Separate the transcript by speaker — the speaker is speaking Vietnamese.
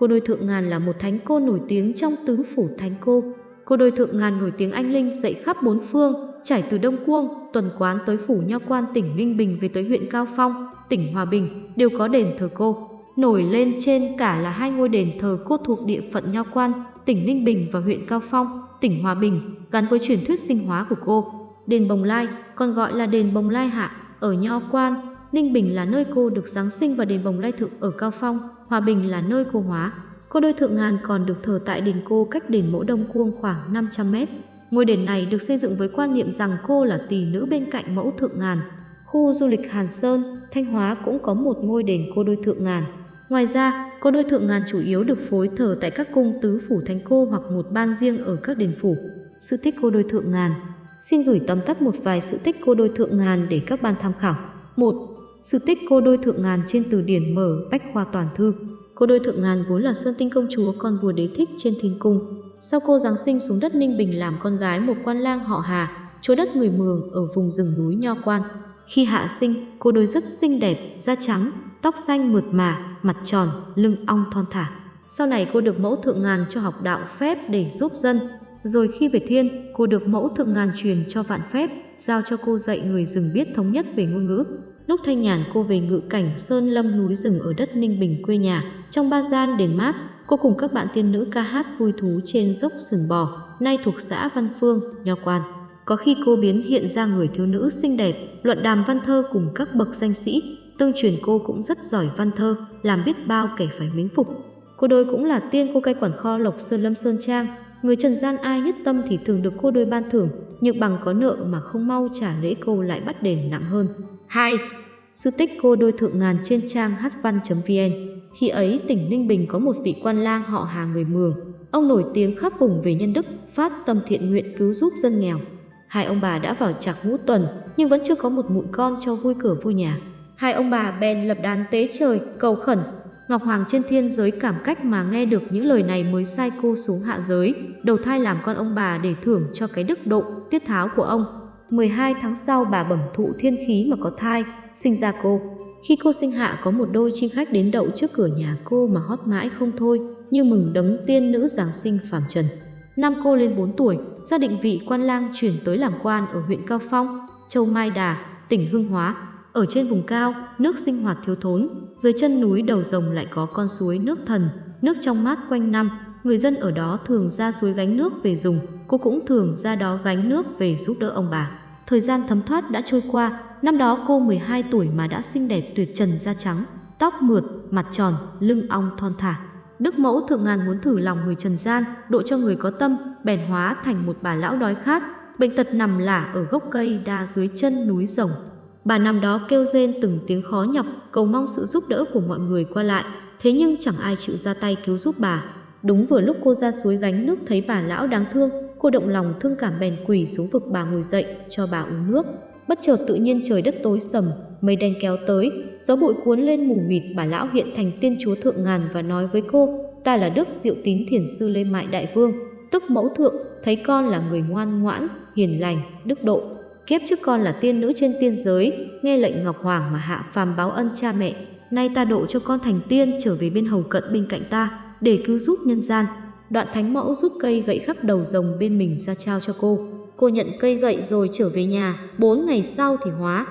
Speaker 1: Cô đôi thượng ngàn là một thánh cô nổi tiếng trong tứ phủ thánh cô. Cô đôi thượng ngàn nổi tiếng anh linh dậy khắp bốn phương, trải từ Đông Cuông, tuần quán tới phủ nho quan tỉnh Ninh Bình về tới huyện Cao Phong, tỉnh Hòa Bình, đều có đền thờ cô. Nổi lên trên cả là hai ngôi đền thờ cô thuộc địa phận nho quan, tỉnh Ninh Bình và huyện Cao Phong, tỉnh Hòa Bình, gắn với truyền thuyết sinh hóa của cô. Đền Bồng Lai, còn gọi là đền Bồng Lai Hạ, ở Nho Quan, Ninh Bình là nơi cô được Giáng sinh và đền Bồng Lai Thượng ở Cao Phong, Hòa Bình là nơi cô hóa. Cô đôi Thượng Ngàn còn được thờ tại đền cô cách đền Mẫu Đông Cuông khoảng 500 mét. Ngôi đền này được xây dựng với quan niệm rằng cô là tỷ nữ bên cạnh Mẫu Thượng Ngàn. Khu du lịch Hàn Sơn, Thanh Hóa cũng có một ngôi đền cô đôi Thượng Ngàn. Ngoài ra, cô đôi Thượng Ngàn chủ yếu được phối thờ tại các cung tứ phủ thánh cô hoặc một ban riêng ở các đền phủ. Sự tích cô đôi Thượng Ngàn Xin gửi tóm tắt một vài sự tích cô đôi Thượng Ngàn để các ban tham khảo. 1. Sự tích cô đôi Thượng Ngàn trên từ điển mở Bách Khoa Toàn Thư Cô đôi Thượng Ngàn vốn là Sơn Tinh Công Chúa con vua đế thích trên thiên cung. Sau cô Giáng sinh xuống đất Ninh Bình làm con gái một quan lang họ Hà, chúa đất người Mường ở vùng rừng núi Nho Quan. Khi hạ sinh, cô đôi rất xinh đẹp, da trắng, tóc xanh mượt mà, mặt tròn, lưng ong thon thả. Sau này cô được mẫu thượng ngàn cho học đạo phép để giúp dân. Rồi khi về thiên, cô được mẫu thượng ngàn truyền cho vạn phép, giao cho cô dạy người rừng biết thống nhất về ngôn ngữ. Lúc thanh nhàn cô về ngự cảnh sơn lâm núi rừng ở đất Ninh Bình quê nhà, trong ba gian đền mát, cô cùng các bạn tiên nữ ca hát vui thú trên dốc sườn bò, nay thuộc xã Văn Phương, Nho Quan. Có khi cô biến hiện ra người thiếu nữ xinh đẹp, luận đàm văn thơ cùng các bậc danh sĩ, tương truyền cô cũng rất giỏi văn thơ, làm biết bao kẻ phải mến phục. Cô đôi cũng là tiên cô cai quản kho Lộc Sơn Lâm Sơn Trang, người trần gian ai nhất tâm thì thường được cô đôi ban thưởng, nhưng bằng có nợ mà không mau trả lễ cô lại bắt đền nặng hơn. 2. Sự tích cô đôi thượng ngàn trên trang hvăn.vn Khi ấy tỉnh Ninh Bình có một vị quan lang họ Hà người Mường. Ông nổi tiếng khắp vùng về nhân đức, phát tâm thiện nguyện cứu giúp dân nghèo. Hai ông bà đã vào chạc ngũ tuần, nhưng vẫn chưa có một mụn con cho vui cửa vui nhà. Hai ông bà bèn lập đàn tế trời, cầu khẩn. Ngọc Hoàng trên thiên giới cảm cách mà nghe được những lời này mới sai cô xuống hạ giới, đầu thai làm con ông bà để thưởng cho cái đức độ, tiết tháo của ông. 12 tháng sau bà bẩm thụ thiên khí mà có thai, sinh ra cô. Khi cô sinh hạ có một đôi chim khách đến đậu trước cửa nhà cô mà hót mãi không thôi, như mừng đấng tiên nữ Giáng sinh phàm trần. Năm cô lên 4 tuổi, gia định vị quan lang chuyển tới làm quan ở huyện Cao Phong, Châu Mai Đà, tỉnh Hưng Hóa. Ở trên vùng cao, nước sinh hoạt thiếu thốn, dưới chân núi đầu rồng lại có con suối nước thần, nước trong mát quanh năm. Người dân ở đó thường ra suối gánh nước về dùng, cô cũng thường ra đó gánh nước về giúp đỡ ông bà. Thời gian thấm thoát đã trôi qua, năm đó cô 12 tuổi mà đã xinh đẹp tuyệt trần da trắng, tóc mượt, mặt tròn, lưng ong thon thả. Đức mẫu thượng ngàn muốn thử lòng người trần gian, độ cho người có tâm, bèn hóa thành một bà lão đói khát, bệnh tật nằm lả ở gốc cây đa dưới chân núi rồng. Bà năm đó kêu rên từng tiếng khó nhọc, cầu mong sự giúp đỡ của mọi người qua lại, thế nhưng chẳng ai chịu ra tay cứu giúp bà. Đúng vừa lúc cô ra suối gánh nước thấy bà lão đáng thương, cô động lòng thương cảm bèn quỳ xuống vực bà ngồi dậy cho bà uống nước. Bất chợt tự nhiên trời đất tối sầm, mây đen kéo tới, gió bụi cuốn lên mù mịt bà lão hiện thành tiên chúa thượng ngàn và nói với cô, ta là Đức Diệu Tín Thiền Sư Lê Mại Đại Vương, tức mẫu thượng, thấy con là người ngoan ngoãn, hiền lành, đức độ. Kiếp trước con là tiên nữ trên tiên giới, nghe lệnh Ngọc Hoàng mà hạ phàm báo ân cha mẹ. Nay ta độ cho con thành tiên trở về bên hầu cận bên cạnh ta, để cứu giúp nhân gian. Đoạn thánh mẫu rút cây gậy khắp đầu rồng bên mình ra trao cho cô. Cô nhận cây gậy rồi trở về nhà, bốn ngày sau thì hóa,